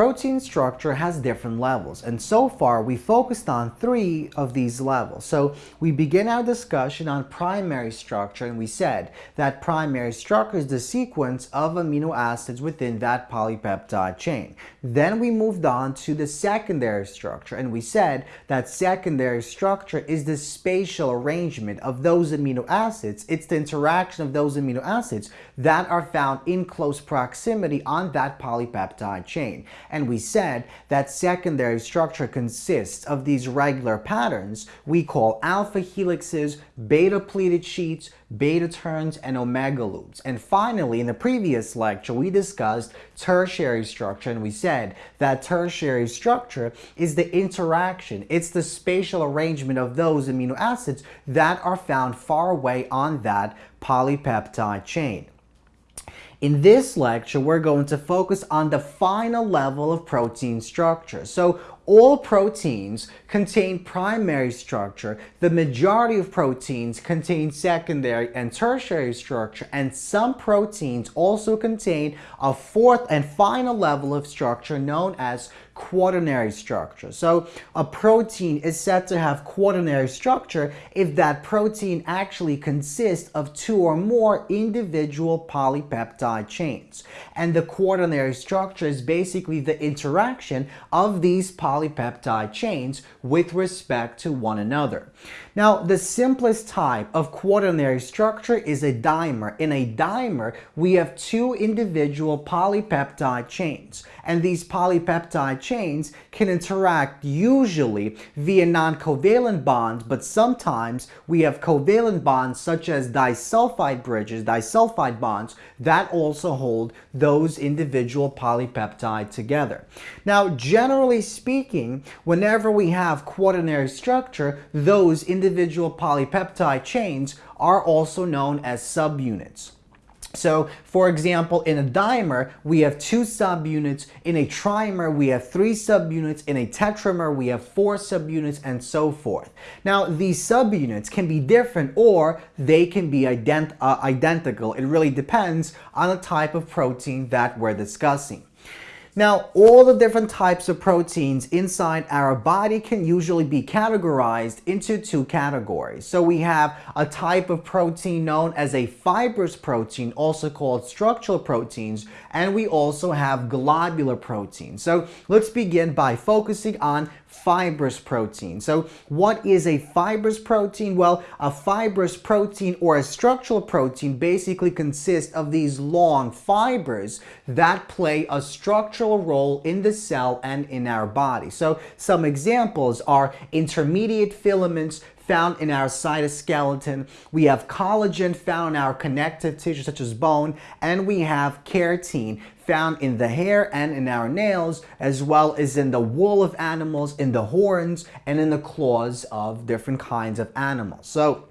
protein structure has different levels and so far we focused on three of these levels. So we begin our discussion on primary structure and we said that primary structure is the sequence of amino acids within that polypeptide chain. Then we moved on to the secondary structure and we said that secondary structure is the spatial arrangement of those amino acids. It's the interaction of those amino acids that are found in close proximity on that polypeptide chain. And we said that secondary structure consists of these regular patterns we call alpha helixes, beta pleated sheets, beta turns, and omega loops. And finally, in the previous lecture, we discussed tertiary structure and we said that tertiary structure is the interaction, it's the spatial arrangement of those amino acids that are found far away on that polypeptide chain. In this lecture, we're going to focus on the final level of protein structure. So all proteins contain primary structure. The majority of proteins contain secondary and tertiary structure, and some proteins also contain a fourth and final level of structure known as quaternary structure. So a protein is said to have quaternary structure if that protein actually consists of two or more individual polypeptide chains. And the quaternary structure is basically the interaction of these polypeptide chains with respect to one another. Now, the simplest type of quaternary structure is a dimer. In a dimer, we have two individual polypeptide chains, and these polypeptide chains can interact usually via non-covalent bonds, but sometimes we have covalent bonds such as disulfide bridges, disulfide bonds, that also hold those individual polypeptide together. Now, generally speaking, whenever we have quaternary structure, those individual polypeptide chains are also known as subunits. So, for example, in a dimer, we have two subunits. In a trimer, we have three subunits. In a tetramer, we have four subunits, and so forth. Now, these subunits can be different or they can be ident uh, identical. It really depends on the type of protein that we're discussing. Now, all the different types of proteins inside our body can usually be categorized into two categories. So we have a type of protein known as a fibrous protein, also called structural proteins, and we also have globular proteins. So let's begin by focusing on fibrous protein. So what is a fibrous protein? Well, a fibrous protein or a structural protein basically consists of these long fibers that play a structural role in the cell and in our body. So some examples are intermediate filaments, found in our cytoskeleton. We have collagen found in our connective tissue such as bone, and we have keratin found in the hair and in our nails, as well as in the wool of animals, in the horns, and in the claws of different kinds of animals. So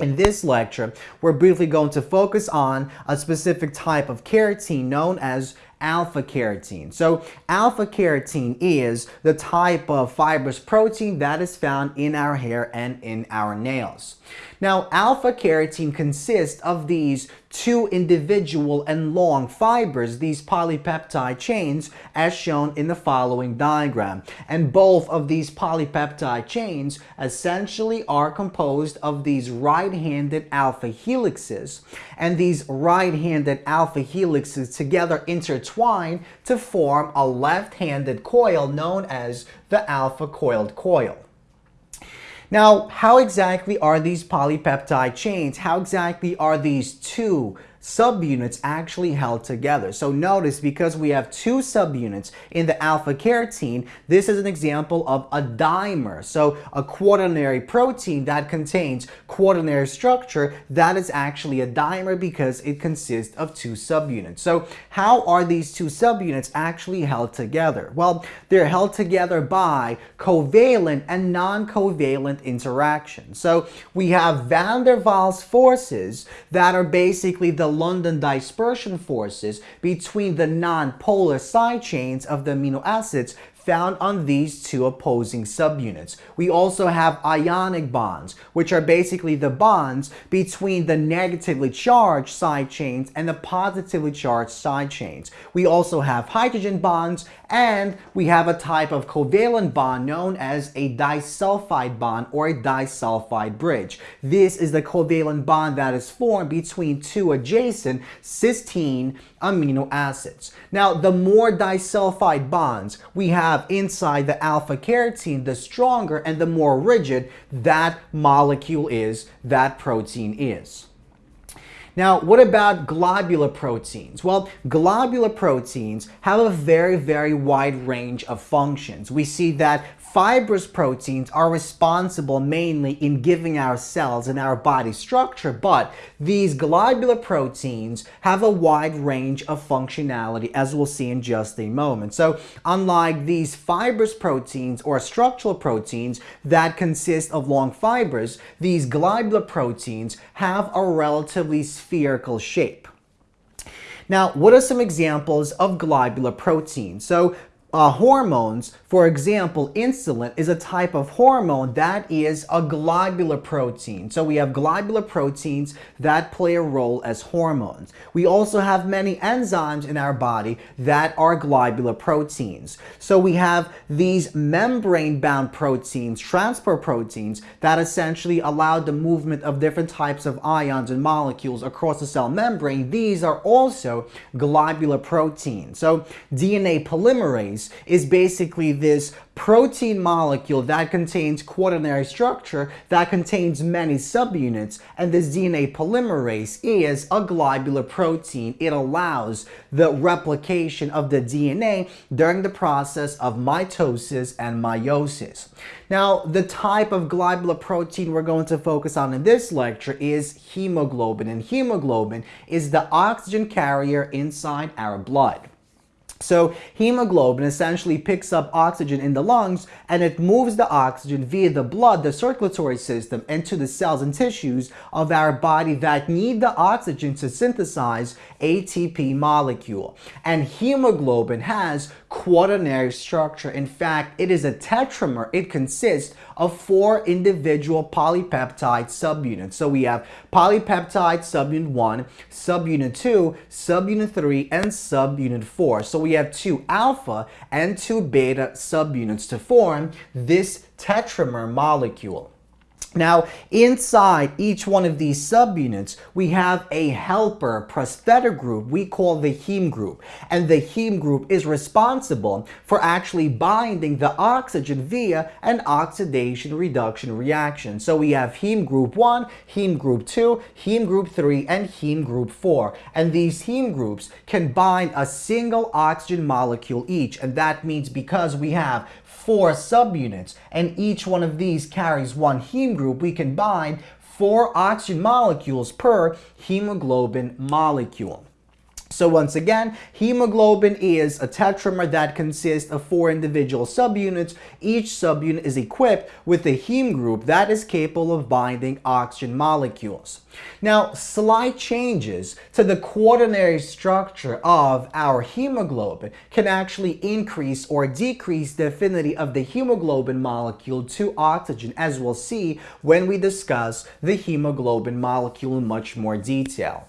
in this lecture, we're briefly going to focus on a specific type of keratin known as alpha keratin. So alpha keratin is the type of fibrous protein that is found in our hair and in our nails. Now alpha keratin consists of these two individual and long fibers, these polypeptide chains, as shown in the following diagram. And both of these polypeptide chains essentially are composed of these right-handed alpha helixes. And these right-handed alpha helixes together intertwine to form a left-handed coil known as the alpha coiled coil. Now, how exactly are these polypeptide chains? How exactly are these two subunits actually held together. So notice because we have two subunits in the alpha keratin, this is an example of a dimer. So a quaternary protein that contains quaternary structure, that is actually a dimer because it consists of two subunits. So how are these two subunits actually held together? Well, they're held together by covalent and non-covalent interaction. So we have van der Waals forces that are basically the London dispersion forces between the non-polar side chains of the amino acids found on these two opposing subunits. We also have ionic bonds, which are basically the bonds between the negatively charged side chains and the positively charged side chains. We also have hydrogen bonds and we have a type of covalent bond known as a disulfide bond or a disulfide bridge. This is the covalent bond that is formed between two adjacent cysteine amino acids. Now, the more disulfide bonds we have inside the alpha keratin, the stronger and the more rigid that molecule is, that protein is. Now, what about globular proteins? Well, globular proteins have a very, very wide range of functions. We see that Fibrous proteins are responsible mainly in giving our cells and our body structure, but these globular proteins have a wide range of functionality as we'll see in just a moment. So unlike these fibrous proteins or structural proteins that consist of long fibers, these globular proteins have a relatively spherical shape. Now, what are some examples of globular proteins? So uh, hormones, for example, insulin is a type of hormone that is a globular protein. So we have globular proteins that play a role as hormones. We also have many enzymes in our body that are globular proteins. So we have these membrane-bound proteins, transport proteins, that essentially allow the movement of different types of ions and molecules across the cell membrane. These are also globular proteins. So DNA polymerase is basically this protein molecule that contains quaternary structure that contains many subunits and this DNA polymerase is a globular protein. It allows the replication of the DNA during the process of mitosis and meiosis. Now the type of globular protein we're going to focus on in this lecture is hemoglobin and hemoglobin is the oxygen carrier inside our blood. So hemoglobin essentially picks up oxygen in the lungs and it moves the oxygen via the blood, the circulatory system, into the cells and tissues of our body that need the oxygen to synthesize ATP molecule. And hemoglobin has quaternary structure. In fact, it is a tetramer. It consists of four individual polypeptide subunits. So we have polypeptide subunit 1, subunit 2, subunit 3, and subunit 4. So we have two alpha and two beta subunits to form this tetramer molecule. Now, inside each one of these subunits, we have a helper prosthetic group we call the heme group. And the heme group is responsible for actually binding the oxygen via an oxidation reduction reaction. So we have heme group 1, heme group 2, heme group 3, and heme group 4. And these heme groups can bind a single oxygen molecule each. And that means because we have four subunits, and each one of these carries one heme group, we can bind four oxygen molecules per hemoglobin molecule. So once again, hemoglobin is a tetramer that consists of four individual subunits. Each subunit is equipped with a heme group that is capable of binding oxygen molecules. Now, slight changes to the quaternary structure of our hemoglobin can actually increase or decrease the affinity of the hemoglobin molecule to oxygen, as we'll see when we discuss the hemoglobin molecule in much more detail.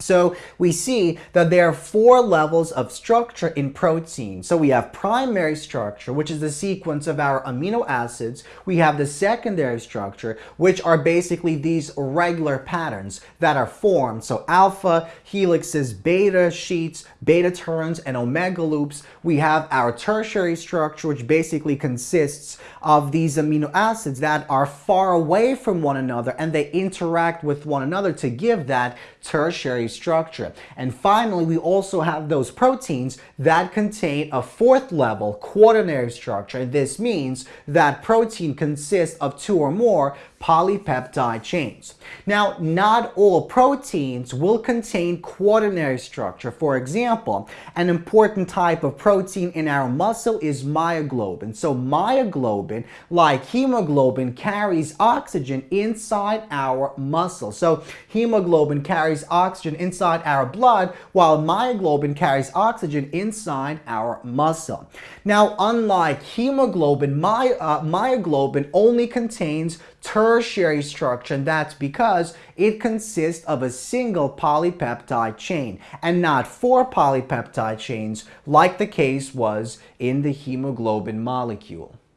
So we see that there are four levels of structure in protein. So we have primary structure, which is the sequence of our amino acids. We have the secondary structure, which are basically these regular patterns that are formed. So alpha helixes, beta sheets, beta turns, and omega loops. We have our tertiary structure, which basically consists of these amino acids that are far away from one another and they interact with one another to give that tertiary structure. And finally, we also have those proteins that contain a fourth level quaternary structure. This means that protein consists of two or more polypeptide chains. Now, not all proteins will contain quaternary structure. For example, an important type of protein in our muscle is myoglobin. So myoglobin, like hemoglobin, carries oxygen inside our muscle. So hemoglobin carries oxygen inside our blood, while myoglobin carries oxygen inside our muscle. Now, unlike hemoglobin, my, uh, myoglobin only contains tertiary structure, and that's because it consists of a single polypeptide chain and not four polypeptide chains like the case was in the hemoglobin molecule.